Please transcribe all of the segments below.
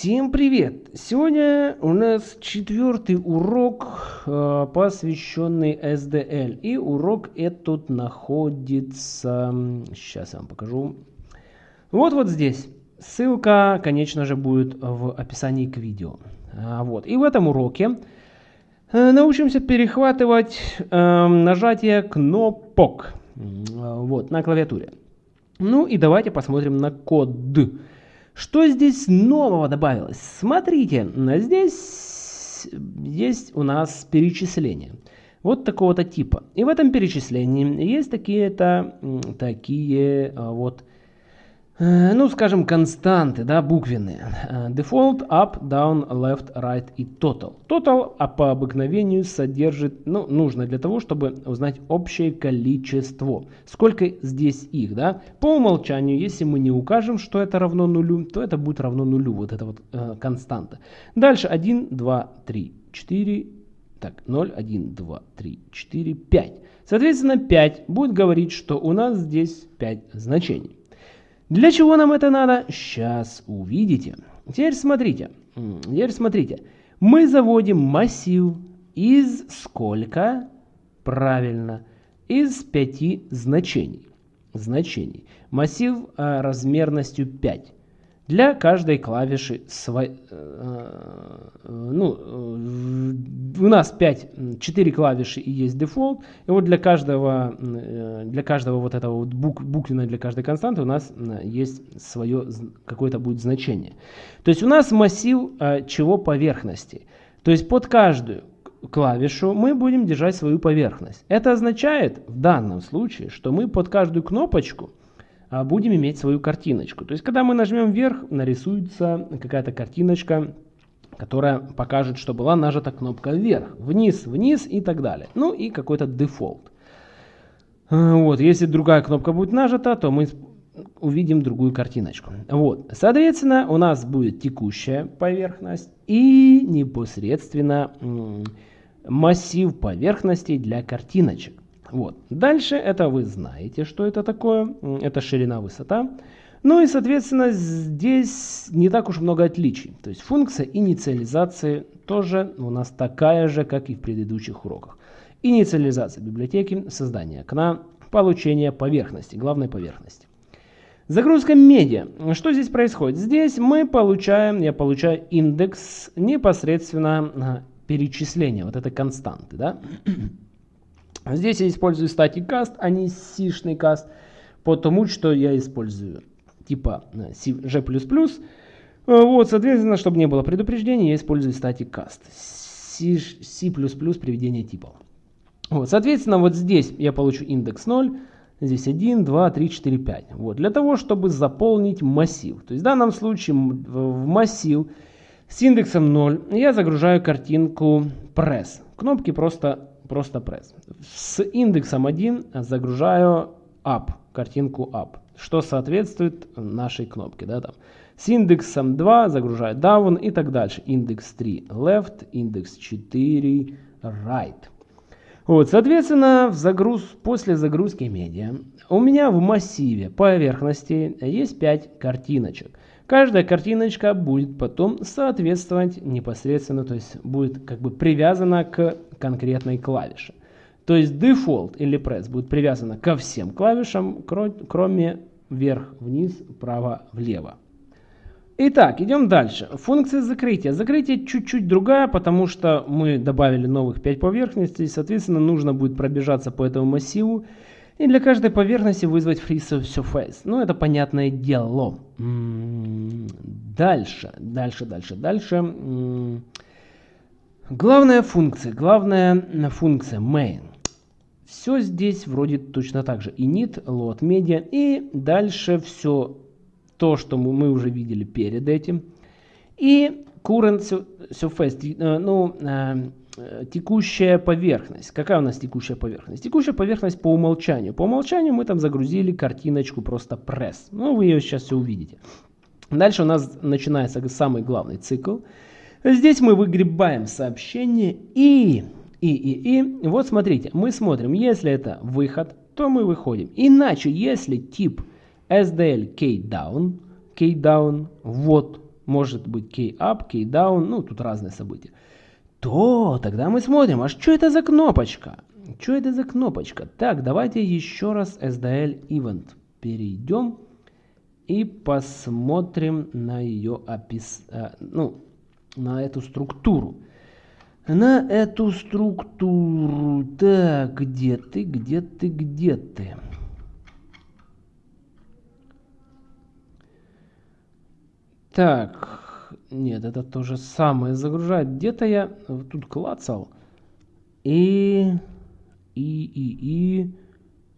Всем привет! Сегодня у нас четвертый урок, э, посвященный SDL. И урок этот находится... Сейчас я вам покажу. Вот вот здесь. Ссылка, конечно же, будет в описании к видео. А, вот. И в этом уроке э, научимся перехватывать э, нажатие кнопок вот, на клавиатуре. Ну и давайте посмотрим на код. Что здесь нового добавилось? Смотрите, здесь есть у нас перечисление. Вот такого-то типа. И в этом перечислении есть такие-то такие а, вот Э, ну, скажем, константы, да, буквенные. Э, default, up, down, left, right и total. Total а по обыкновению содержит, ну, нужно для того, чтобы узнать общее количество. Сколько здесь их, да. По умолчанию, если мы не укажем, что это равно нулю, то это будет равно нулю, вот эта вот э, константа. Дальше 1, 2, 3, 4, так, 0, 1, 2, 3, 4, 5. Соответственно, 5 будет говорить, что у нас здесь 5 значений. Для чего нам это надо? Сейчас увидите. Теперь смотрите. Теперь смотрите. Мы заводим массив из сколько? Правильно. Из пяти значений. Значений. Массив а, размерностью 5. Для каждой клавиши э, ну, э, у нас 5, 4 клавиши и есть дефолт. И вот для каждого, э, для каждого вот этого вот бук, буквенной для каждой константы у нас есть свое какое-то будет значение. То есть у нас массив чего поверхности. То есть под каждую клавишу мы будем держать свою поверхность. Это означает в данном случае, что мы под каждую кнопочку будем иметь свою картиночку. То есть, когда мы нажмем вверх, нарисуется какая-то картиночка, которая покажет, что была нажата кнопка вверх, вниз, вниз и так далее. Ну и какой-то дефолт. А, вот, если другая кнопка будет нажата, то мы увидим другую картиночку. Вот, соответственно, у нас будет текущая поверхность и непосредственно массив поверхностей для картиночек. Вот. Дальше это вы знаете, что это такое. Это ширина, высота. Ну и, соответственно, здесь не так уж много отличий. То есть функция инициализации тоже у нас такая же, как и в предыдущих уроках. Инициализация библиотеки, создание окна, получение поверхности, главной поверхности. Загрузка медиа. Что здесь происходит? Здесь мы получаем, я получаю индекс непосредственно а, перечисления, вот этой константы. Да? Здесь я использую static cast, а не сишный каст, потому что я использую типа э, G++. Э, вот, соответственно, чтобы не было предупреждений, я использую static cast. C, приведение типов. Вот, соответственно, вот здесь я получу индекс 0, здесь 1, 2, 3, 4, 5. Вот, для того, чтобы заполнить массив. То есть в данном случае в массив с индексом 0 я загружаю картинку press. Кнопки просто просто пресс. С индексом 1 загружаю up, картинку up, что соответствует нашей кнопке. Да, там. С индексом 2 загружаю down и так дальше. Индекс 3 left, индекс 4 right. Вот, соответственно, в загруз, после загрузки медиа у меня в массиве поверхности есть 5 картиночек. Каждая картиночка будет потом соответствовать непосредственно, то есть будет как бы привязана к конкретной клавише. То есть default или press будет привязана ко всем клавишам, кроме вверх, вниз, вправо, влево. Итак, идем дальше. Функция закрытия. Закрытие чуть-чуть другая, потому что мы добавили новых 5 поверхностей. Соответственно, нужно будет пробежаться по этому массиву и для каждой поверхности вызвать free surface. Ну, это понятное дело. Дальше, дальше, дальше, дальше. Главная функция, главная функция main. Все здесь вроде точно так же. init, load media и дальше все то, что мы уже видели перед этим. И current surface, э, ну, э, текущая поверхность. Какая у нас текущая поверхность? Текущая поверхность по умолчанию. По умолчанию мы там загрузили картиночку просто пресс. Ну, вы ее сейчас все увидите. Дальше у нас начинается самый главный цикл. Здесь мы выгребаем сообщение и, и, и, и. Вот смотрите, мы смотрим, если это выход, то мы выходим. Иначе, если тип SDL keydown, keydown, вот, может быть key up, key down, ну тут разные события, то тогда мы смотрим, а что это за кнопочка? Что это за кнопочка? Так, давайте еще раз SDL Event перейдем и посмотрим на ее опис... Э, ну, на эту структуру. На эту структуру. Так, где ты, где ты, где ты? Так, нет, это то же самое загружает. Где-то я тут клацал. И, и, и, и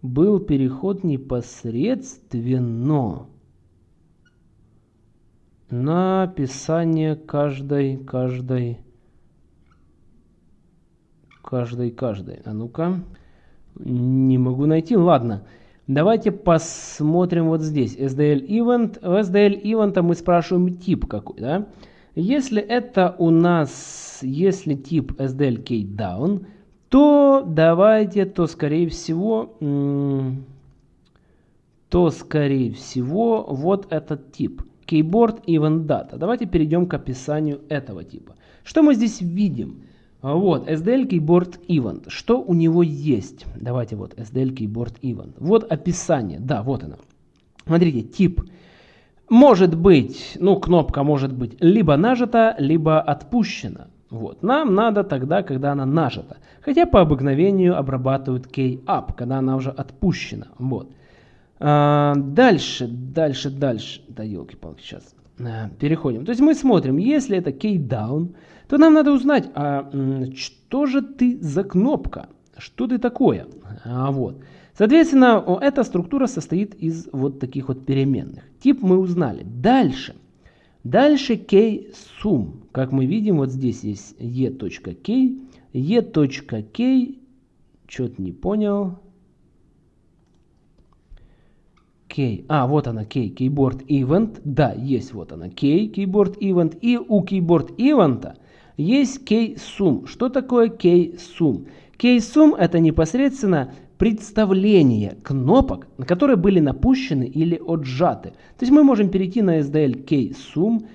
был переход непосредственно на описание каждой, каждой, каждой, каждой. А ну-ка, не могу найти. Ладно, давайте посмотрим вот здесь. SDL Event. В SDL Event мы спрашиваем тип какой, да? Если это у нас, если тип SDL Key Down, то давайте, то скорее всего, то скорее всего вот этот тип. Keyboard Event Data. Давайте перейдем к описанию этого типа. Что мы здесь видим? Вот, SDL Keyboard Event. Что у него есть? Давайте вот, SDL Keyboard Event. Вот описание. Да, вот оно. Смотрите, тип. Может быть, ну, кнопка может быть либо нажата, либо отпущена. Вот. Нам надо тогда, когда она нажата. Хотя по обыкновению обрабатывают key up, когда она уже отпущена. Вот. А, дальше, дальше, дальше. Да елки-палки, сейчас. А, переходим. То есть мы смотрим, если это down, то нам надо узнать, а что же ты за кнопка? Что ты такое? А, вот. Соответственно, эта структура состоит из вот таких вот переменных. Тип мы узнали. Дальше. Дальше sum. Как мы видим, вот здесь есть e.k. e.k. Что-то не понял. Key. А, вот она, Key, Keyboard Event. Да, есть вот она, Key, Keyboard Event. И у Keyboard Event есть Key Sum. Что такое Key Sum? Key Sum это непосредственно представление кнопок, на которые были напущены или отжаты. То есть мы можем перейти на SDL Key Sum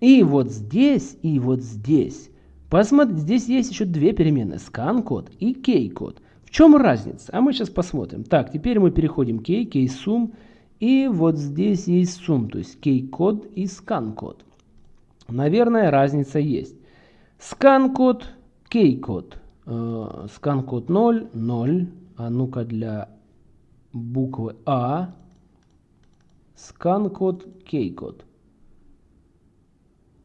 и вот здесь, и вот здесь. Посмотрите, здесь есть еще две переменные, scan код и key код. В чем разница? А мы сейчас посмотрим. Так, теперь мы переходим к key, key sum. И вот здесь есть сум, то есть key-код и scan-код. Наверное, разница есть. Scan-код, key-код. Э, scan-код 0, 0. А ну-ка для буквы А. Scan-код, key-код.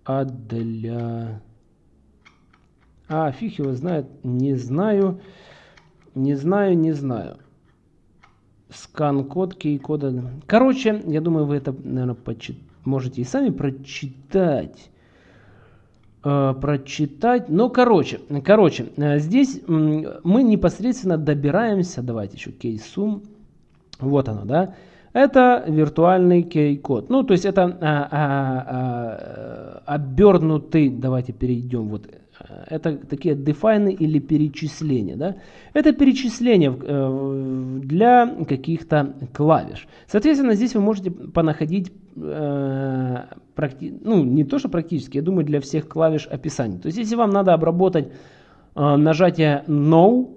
А для... А, фиг его знает, не знаю. Не знаю, не знаю скан-код, кей-кода. Короче, я думаю, вы это, наверное, можете и сами прочитать. Э, прочитать. Но, короче, короче, э, здесь мы непосредственно добираемся, давайте еще кей-сум. Вот оно, да. Это виртуальный кей-код. Ну, то есть это а, а, а, обернутый, давайте перейдем вот это такие дефайны или перечисления. Да? Это перечисление э, для каких-то клавиш. Соответственно, здесь вы можете понаходить, э, ну не то что практически, я думаю для всех клавиш описания. То есть если вам надо обработать э, нажатие No,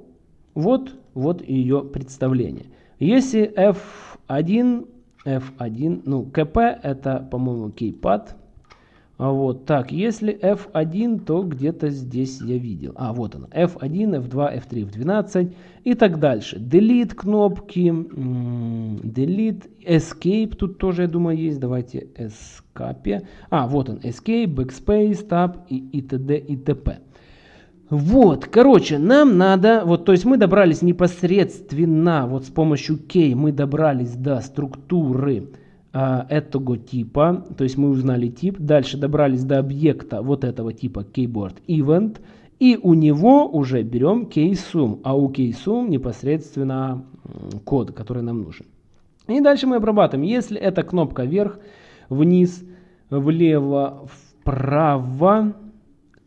вот, вот ее представление. Если F1, F1, ну КП это по-моему кейпад, вот так, если F1, то где-то здесь я видел. А, вот он. F1, F2, F3, F12 и так дальше. Delete кнопки, Delete, Escape тут тоже, я думаю, есть. Давайте Escape. А, вот он. Escape, Backspace, Tab и, и т.д. и т.п. Вот, короче, нам надо, вот, то есть мы добрались непосредственно, вот с помощью key мы добрались до структуры а, этого типа, то есть мы узнали тип, дальше добрались до объекта вот этого типа keyboard event, и у него уже берем keysum, а у keysum непосредственно код, который нам нужен. И дальше мы обрабатываем. Если это кнопка вверх, вниз, влево, вправо,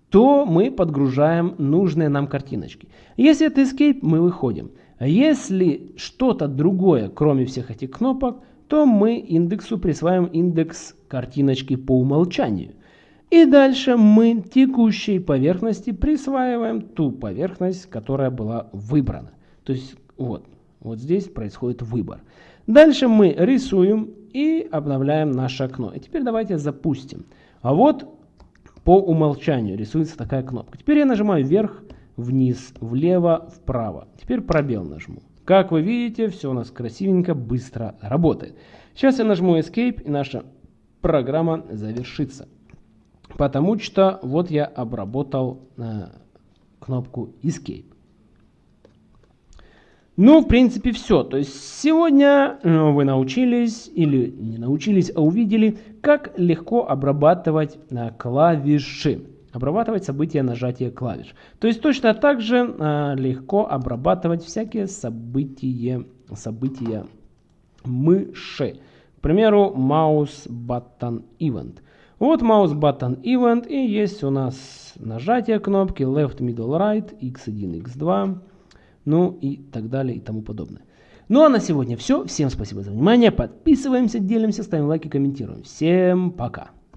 то мы подгружаем нужные нам картиночки. Если это escape, мы выходим. Если что-то другое, кроме всех этих кнопок, то мы индексу присваиваем индекс картиночки по умолчанию. И дальше мы текущей поверхности присваиваем ту поверхность, которая была выбрана. То есть вот, вот здесь происходит выбор. Дальше мы рисуем и обновляем наше окно. И теперь давайте запустим. А вот по умолчанию рисуется такая кнопка. Теперь я нажимаю вверх, вниз, влево, вправо. Теперь пробел нажму. Как вы видите, все у нас красивенько, быстро работает. Сейчас я нажму Escape, и наша программа завершится. Потому что вот я обработал э, кнопку Escape. Ну, в принципе, все. То есть сегодня э, вы научились, или не научились, а увидели, как легко обрабатывать э, клавиши. Обрабатывать события нажатия клавиш. То есть точно так же э, легко обрабатывать всякие события, события мыши. К примеру, mouse button event. Вот mouse button event и есть у нас нажатие кнопки left, middle, right, x1, x2 ну и так далее и тому подобное. Ну а на сегодня все. Всем спасибо за внимание. Подписываемся, делимся, ставим лайки, комментируем. Всем пока.